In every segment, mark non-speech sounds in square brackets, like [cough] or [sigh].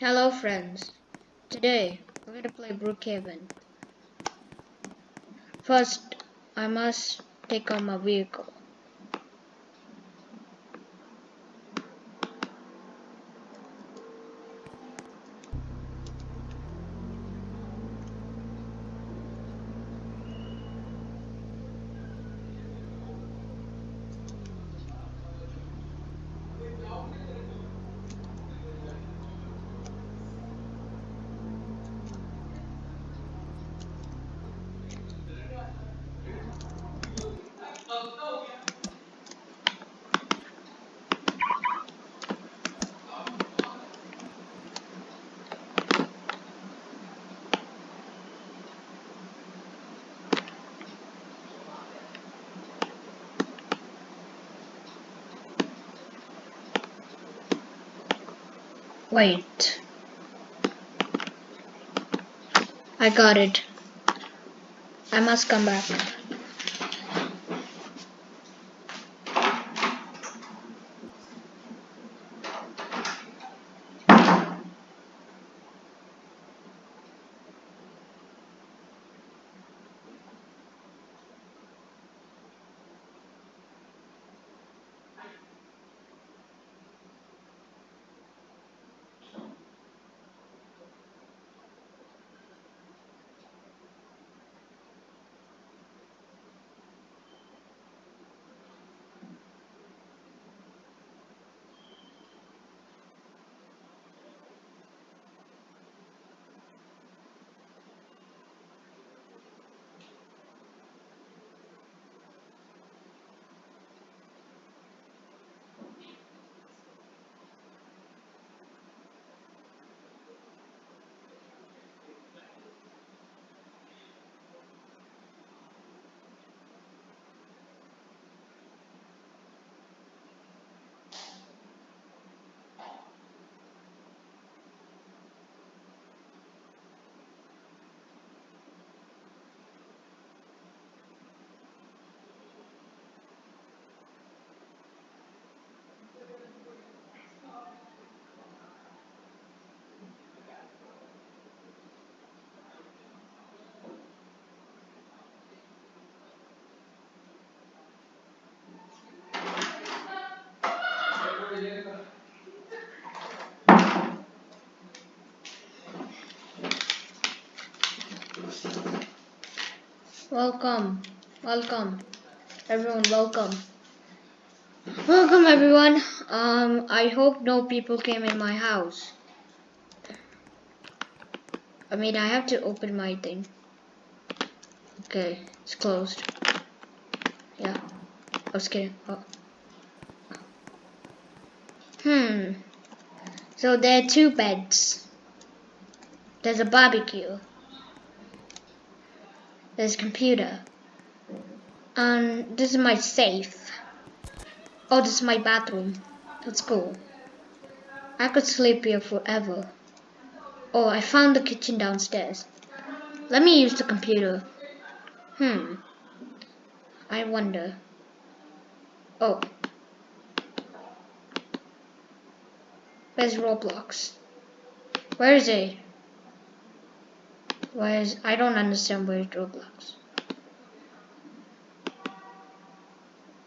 Hello friends. Today we're gonna play Brookhaven. First, I must take out my vehicle. Wait. I got it. I must come back. Welcome. Welcome. Everyone, welcome. Welcome everyone. Um, I hope no people came in my house. I mean, I have to open my thing. Okay, it's closed. Yeah, I was kidding. Oh. Hmm. So there are two beds. There's a barbecue. A computer. And this is my safe. Oh, this is my bathroom. That's cool. I could sleep here forever. Oh, I found the kitchen downstairs. Let me use the computer. Hmm. I wonder. Oh. Where's Roblox? Where is he? Why is I don't understand where is Roblox.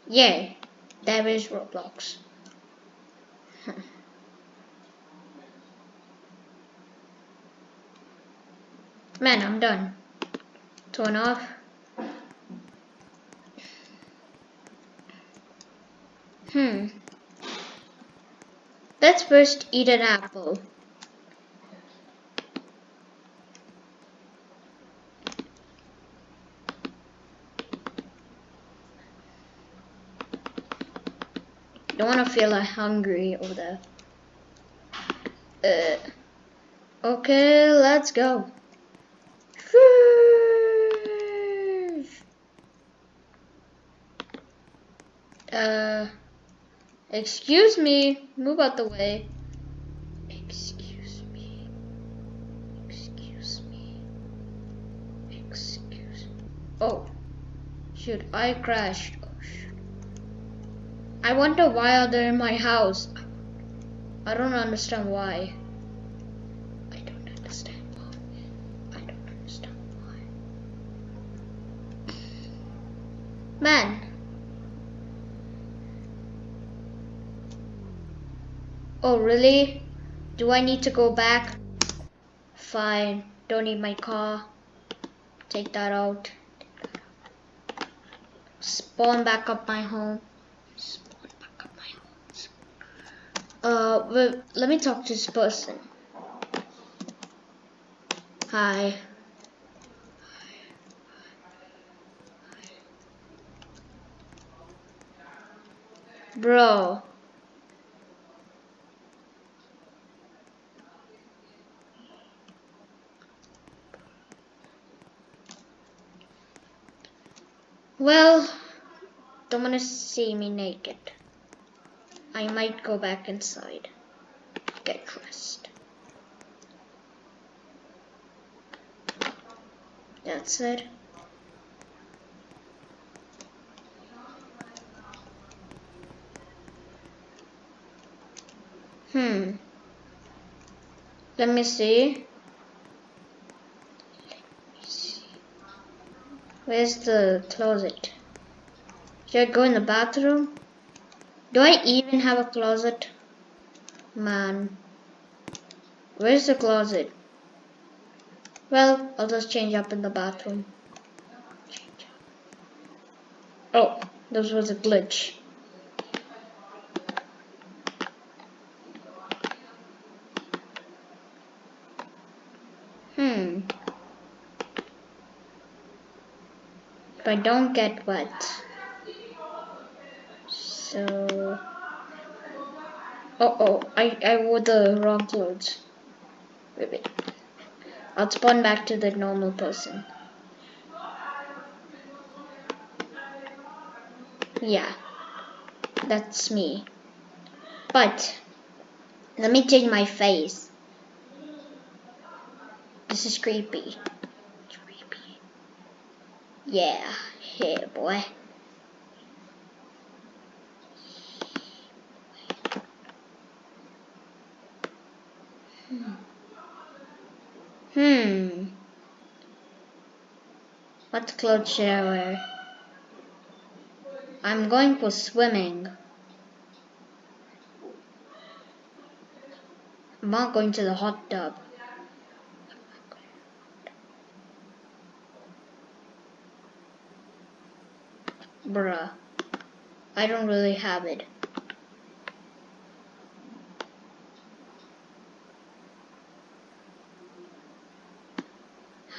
Yeah, there is [laughs] Roblox. Man, I'm done. Turn off. Hmm. Let's first eat an apple. Don't want to feel like hungry over there. Uh, okay, let's go. Uh, excuse me, move out the way. Excuse me. Excuse me. Excuse me. Oh, shoot, I crashed. I wonder why are they in my house? I don't understand why. I don't understand why. I don't understand why. Man. Oh, really? Do I need to go back? Fine. Don't need my car. Take that out. Spawn back up my home. Uh, well, let me talk to this person. Hi. Bro. Well, don't wanna see me naked. I might go back inside. Get dressed. That's it. Hmm. Let me see. Where's the closet? Should I go in the bathroom? Do I even have a closet? Man. Where's the closet? Well, I'll just change up in the bathroom. Oh, this was a glitch. Hmm. If I don't get wet. So... Oh, oh, I, I wore the wrong clothes. Wait, wait. I'll spawn back to the normal person. Yeah, that's me. But, let me change my face. This is creepy. Creepy. Yeah, here, boy. Hmm. What clothes should I wear? I'm going for swimming. I'm not going to the hot tub. Bruh. I don't really have it.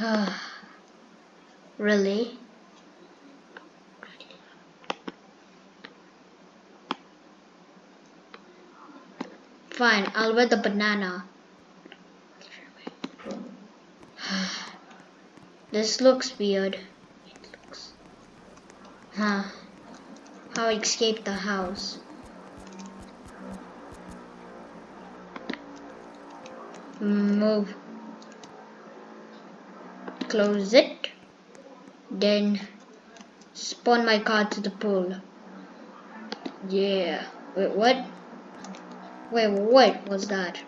[sighs] really? Fine, I'll wear the banana. [sighs] this looks weird. Huh. How I escaped the house. Move. Close it. Then spawn my car to the pool. Yeah. Wait, what? Wait, what was that?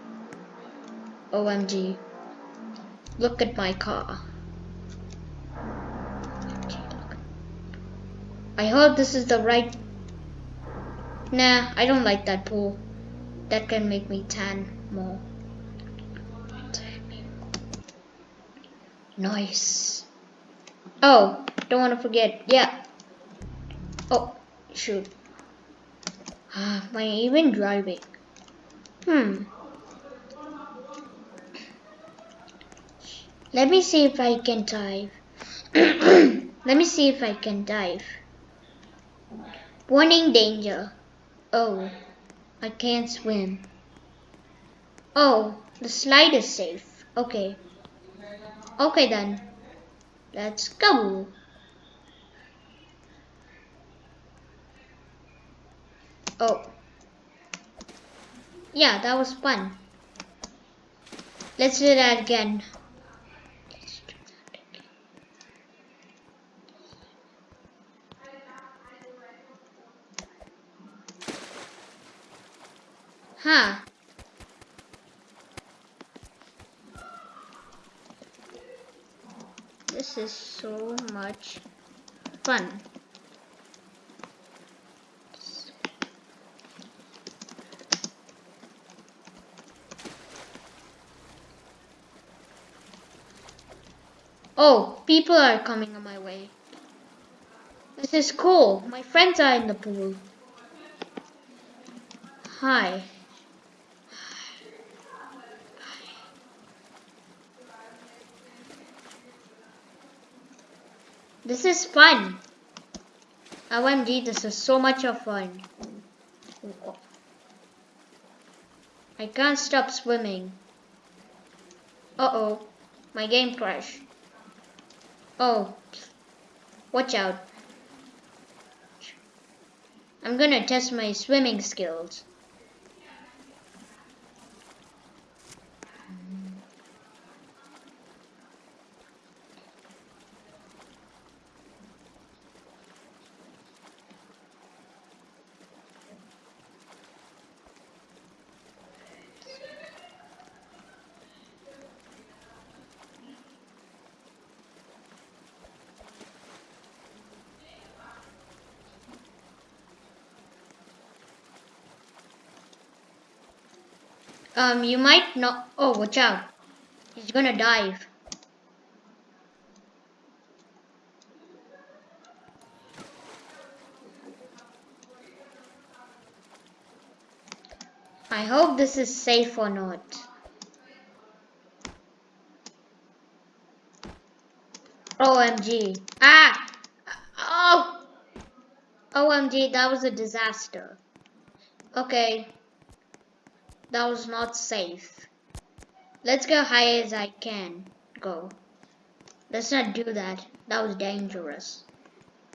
OMG. Look at my car. I hope this is the right... Nah, I don't like that pool. That can make me tan more. Nice. Oh, don't want to forget. Yeah. Oh, shoot. Ah, am I even driving? Hmm. Let me see if I can dive. [coughs] Let me see if I can dive. Warning danger. Oh, I can't swim. Oh, the slide is safe. Okay. Okay then. Let's go. Oh. Yeah, that was fun. Let's do that again. fun. Oh, people are coming my way. This is cool. My friends are in the pool. Hi. This is fun. OMG, this is so much of fun. I can't stop swimming. Uh-oh, my game crashed. Oh, watch out. I'm gonna test my swimming skills. Um, you might not. Oh, watch out. He's gonna dive. I hope this is safe or not. OMG. Ah! Oh! OMG, that was a disaster. Okay. That was not safe. Let's go high as I can go. Let's not do that. That was dangerous.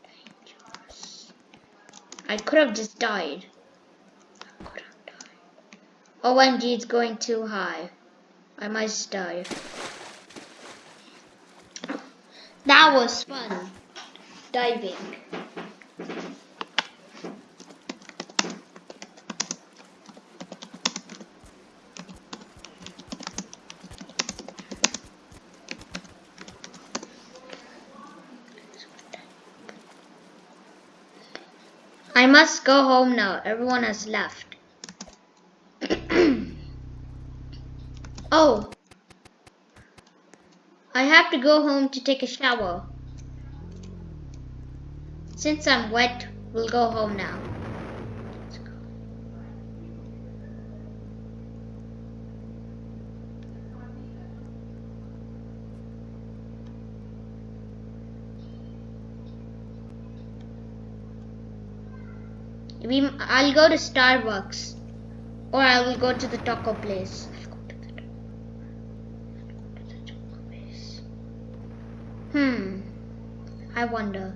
Dangerous. I could have just died. I could have died. Oh, OMG, it's going too high. I must die. That was fun. Diving. Must go home now. Everyone has left. [clears throat] oh. I have to go home to take a shower. Since I'm wet, we'll go home now. We, I'll go to Starbucks. Or I will go to the taco place. Hmm. I wonder.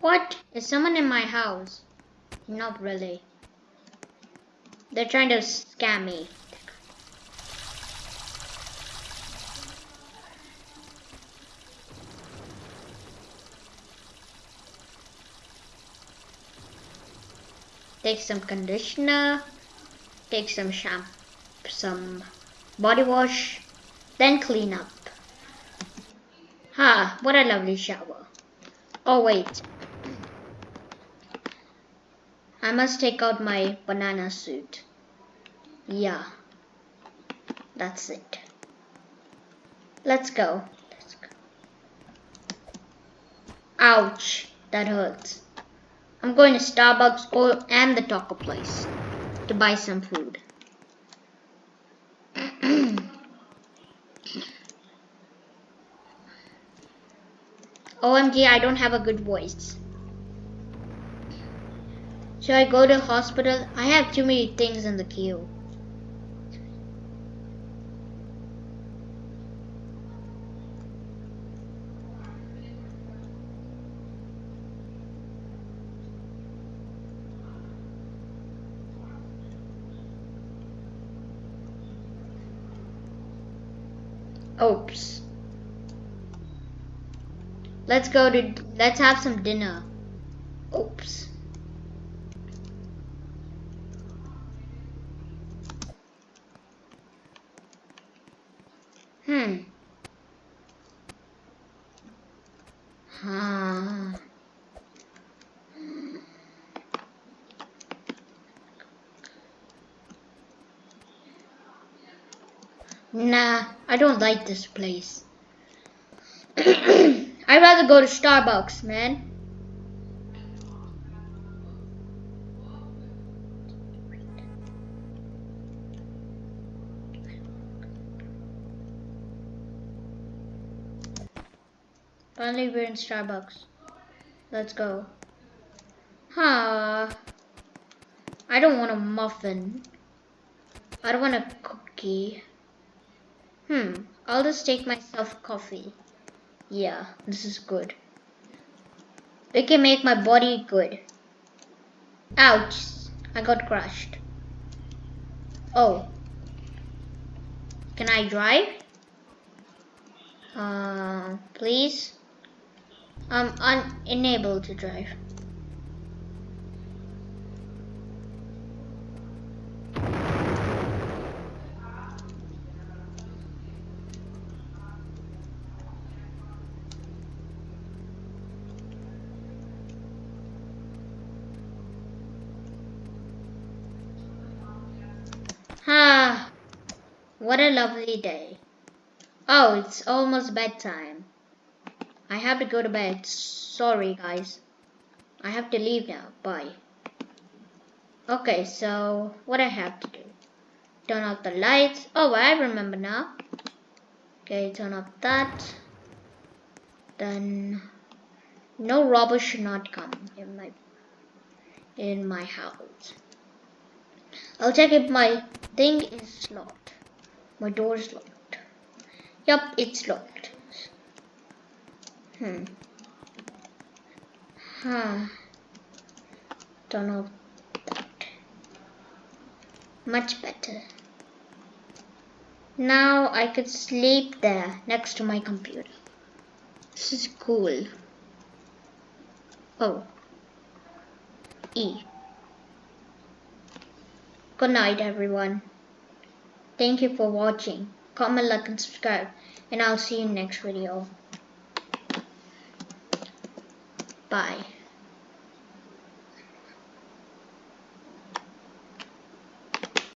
What? Is someone in my house? Not really. They're trying to scam me. Take some conditioner, take some shampoo, some body wash, then clean up. Ha, what a lovely shower. Oh wait, I must take out my banana suit. Yeah. That's it. Let's go. Let's go. Ouch. That hurts. I'm going to Starbucks or and the taco place to buy some food. [clears throat] OMG, I don't have a good voice. Should I go to hospital? I have too many things in the queue. Oops. Let's go to, let's have some dinner. Oops. Hmm. Ah. Nah, I don't like this place. [clears throat] I'd rather go to Starbucks, man. Finally, we're in Starbucks. Let's go. Huh. I don't want a muffin. I don't want a cookie. Hmm. I'll just take myself coffee. Yeah, this is good. It can make my body good. Ouch. I got crushed. Oh. Can I drive? Uh, please? I'm unable to drive. Ah, what a lovely day. Oh, it's almost bedtime. I have to go to bed. Sorry, guys. I have to leave now. Bye. Okay, so what I have to do? Turn off the lights. Oh, I remember now. Okay, turn off that. Then no robbers should not come in my in my house. I'll check if my thing is locked. My door is locked. Yup, it's locked. Hmm. Huh. Don't know that. Much better. Now I could sleep there next to my computer. This is cool. Oh. E. Good night, everyone. Thank you for watching. Comment, like, and subscribe. And I'll see you next video. Bye.